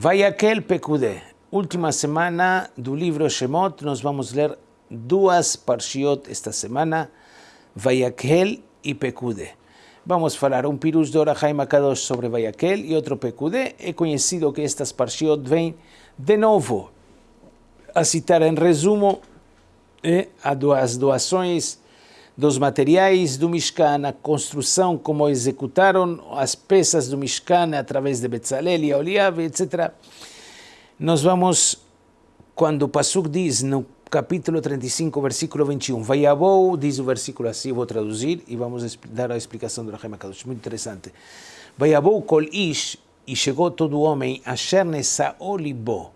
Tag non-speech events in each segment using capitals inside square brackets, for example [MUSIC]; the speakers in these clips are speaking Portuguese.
Vayakel Pekudé. Última semana do livro Shemot, nós vamos ler duas parshiot esta semana, Vayakel e Pekudé. Vamos falar um pirus de Orahai Makadosh sobre Vayakel e outro Pekudé. É conhecido que estas parshiot vêm de novo a citar em resumo eh, as doações dos materiais do Mishkan, a construção, como executaram as peças do Mishkan através de Betzalel e Oliave, etc. Nós vamos, quando o Pasuk diz no capítulo 35, versículo 21, Vayabou, diz o versículo assim, vou traduzir e vamos dar a explicação do Rahem Kadosh, muito interessante. Vayabou kol ish, e chegou todo homem, a Nesa Olibo,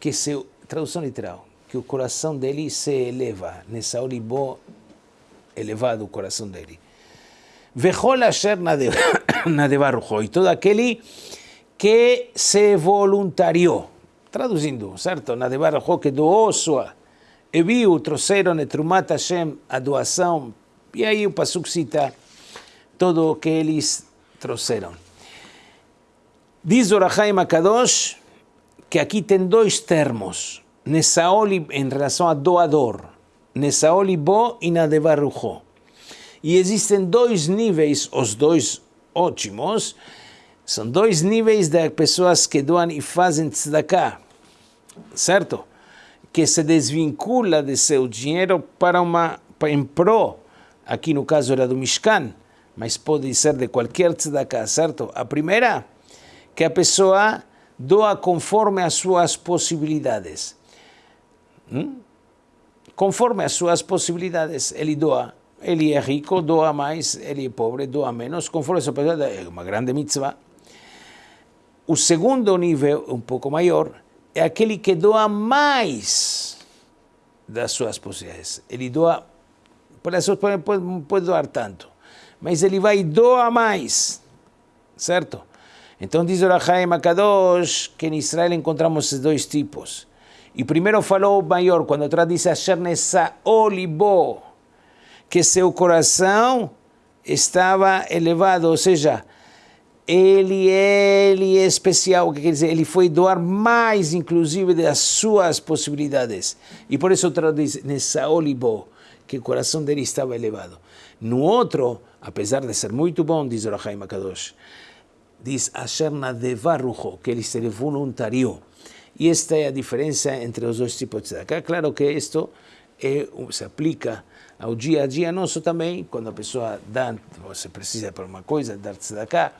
que se, tradução literal, que o coração dele se eleva, Nesa Olibo elevado o coração dele. Vejol asher [COUGHS] nadebarujo, e todo aquele que se voluntariou. Traduzindo, certo? Nadebarujo, que doou sua. E viu, trouxeram Etrumat Hashem, a doação. E aí o Pasuk cita todo o que eles trouxeram. Diz Orahaim Akadosh que aqui tem dois termos. Nesaoli em relação a doador. Nesaoli Bo e Nadebarujo. E existem dois níveis, os dois ótimos, são dois níveis de pessoas que doam e fazem tzedakah, certo? Que se desvincula de seu dinheiro para uma, em pró, aqui no caso era do Mishkan, mas pode ser de qualquer tzedakah, certo? A primeira, que a pessoa doa conforme as suas possibilidades. Hum? Conforme as suas possibilidades. Ele doa. Ele é rico, doa mais. Ele é pobre, doa menos. Conforme a sua possibilidade, é uma grande mitzvah. O segundo nível, um pouco maior, é aquele que doa mais das suas possibilidades. Ele doa, por isso pode, pode doar tanto, mas ele vai doar mais, certo? Então diz o Rahaim Akadosh que em Israel encontramos esses dois tipos. E primeiro falou o maior, quando traduz Asher Nessa Olibo, que seu coração estava elevado, ou seja, ele, ele é especial, o que quer dizer? Ele foi doar mais, inclusive, das suas possibilidades. E por isso traduz Nessa Olibo, que o coração dele estava elevado. No outro, apesar de ser muito bom, diz o Rahaim Akadosh, diz Asher que ele se voluntariou. E esta é a diferença entre os dois tipos de tzedakah. Claro que isto é, se aplica ao dia a dia nosso também, quando a pessoa dá, você precisa para uma coisa, dar tzedakah,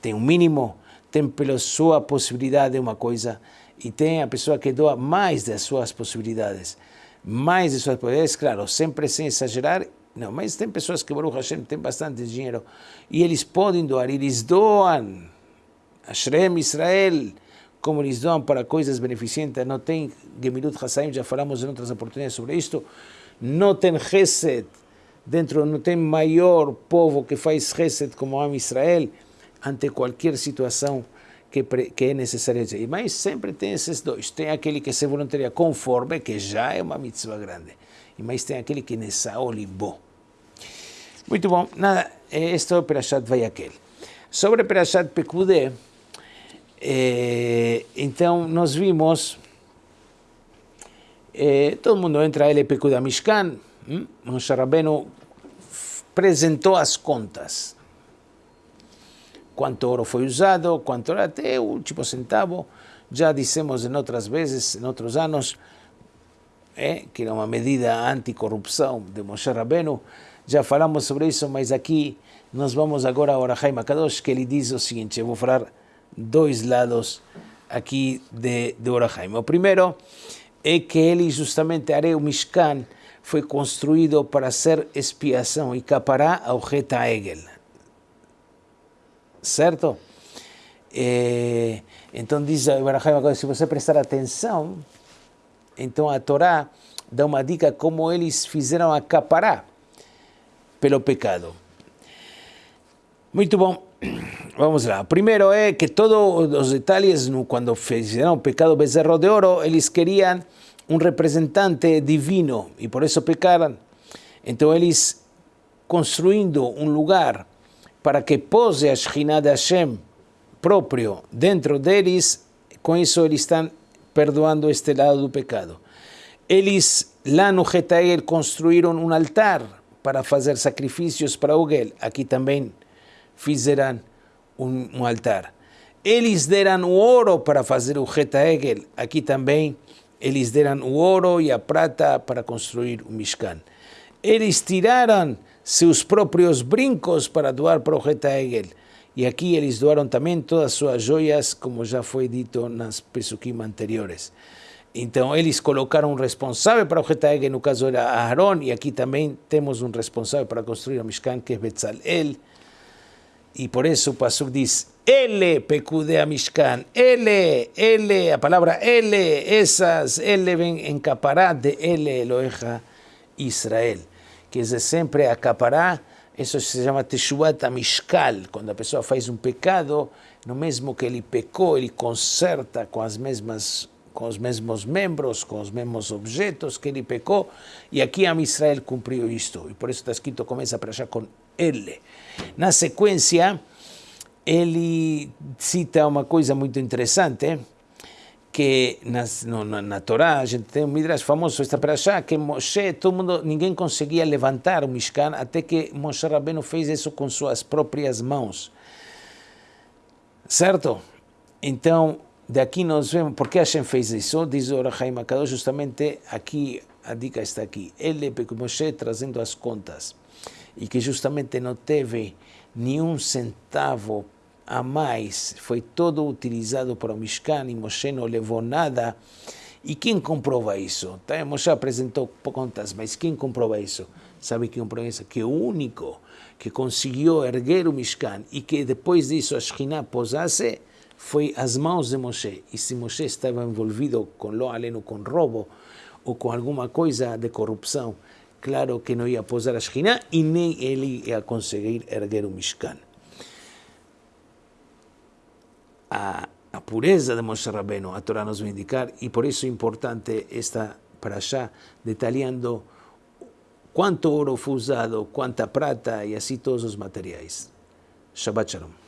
tem um mínimo, tem pela sua possibilidade uma coisa, e tem a pessoa que doa mais das suas possibilidades. Mais das suas possibilidades, claro, sempre sem exagerar, não, mas tem pessoas que, Baruch Hashem, tem bastante dinheiro, e eles podem doar, eles doam. Ashrem Israel, como eles dão para coisas beneficentes, não tem Gemilut Hassaim, já falamos em outras oportunidades sobre isto, não tem Chesed, dentro não tem maior povo que faz Chesed como Am Israel, ante qualquer situação que, que é necessária. Mas sempre tem esses dois, tem aquele que se voluntaria conforme, que já é uma mitzvah grande, e mais tem aquele que nessa olibo. Muito bom, nada, isto é Perashat Vayakel. Sobre Perashat Pekudé, é, então, nós vimos, é, todo mundo entra a LPQ da Mishkan, hum? Moshe Rabbeinu apresentou as contas. Quanto ouro foi usado, quanto era até o último centavo. Já dissemos em outras vezes, em outros anos, é, que era uma medida anticorrupção de Moshe Rabbeinu. Já falamos sobre isso, mas aqui nós vamos agora a Orahai Makadosh, que ele diz o seguinte, eu vou falar dois lados aqui de, de Orahaim. O primeiro é que ele justamente, Areu Mishkan, foi construído para ser expiação e capará ao Reta Egel. Certo? É, então diz Ibrahim, se você prestar atenção, então a Torá dá uma dica como eles fizeram a capará pelo pecado. Muito bom. [CLEARS THROAT] Vamos lá. Primeiro é que todos os detalhes, quando fizeram o pecado bezerro de ouro, eles queriam um representante divino e por isso pecaram. Então eles construindo um lugar para que pose a Shekhinah de Hashem, próprio dentro deles, com isso eles estão perdoando este lado do pecado. Eles lá no Getael construíram um altar para fazer sacrifícios para Ogel. Aqui também fizeram um, um altar. Eles deram o ouro para fazer o Getaegel. Aqui também eles deram o ouro e a prata para construir o Mishkan. Eles tiraram seus próprios brincos para doar para o Getaegel. E aqui eles doaram também todas as suas joias, como já foi dito nas Pesukim anteriores. Então, eles colocaram um responsável para o Getaegel, no caso era Aaron, e aqui também temos um responsável para construir o Mishkan, que é Betzalel. E por isso o Pasuk diz, Ele pecudea Mishkan, Ele, Ele, a palavra Ele, esas, Ele vem encapará de Ele, Eloheja, Israel. Que é sempre acaparar isso se chama Teshuat Amishkal, quando a pessoa faz um pecado, no mesmo que ele pecou, ele conserta com as mesmas com os mesmos membros, com os mesmos objetos que ele pecou, e aqui a Israel cumpriu isto, e por isso está escrito, começa para já com ele. Na sequência, ele cita uma coisa muito interessante, que na, no, na, Torá a gente tem um midrash famoso esta para achar que Moshe, todo mundo, ninguém conseguia levantar o Mishkan até que Moshe Rabbeinu fez isso com suas próprias mãos. Certo? Então, daqui nós vemos, por que Hashem fez isso? Diz o Rahaim Akadosh, justamente aqui, a dica está aqui. Ele, porque Moshe trazendo as contas, e que justamente não teve nenhum centavo a mais, foi todo utilizado para o Mishkan e Moshe não levou nada. E quem comprova isso? Tá? Moshe apresentou contas, mas quem comprova isso? Sabe quem comprova isso? Que o único que conseguiu erguer o Mishkan e que depois disso a Shekhinah posasse foi as mãos de Moshe. E se Moshe estava envolvido com lo aleno, com roubo ou com alguma coisa de corrupção, claro que não ia posar a Shekhinah e nem ele ia conseguir erguer o Mishkan a, a pureza de Moshe Rabbeinu, a Torá nos vai indicar, e por isso é importante esta para allá, detalhando quanto ouro foi usado, quanta prata e assim todos os materiais. Shabbat Shalom.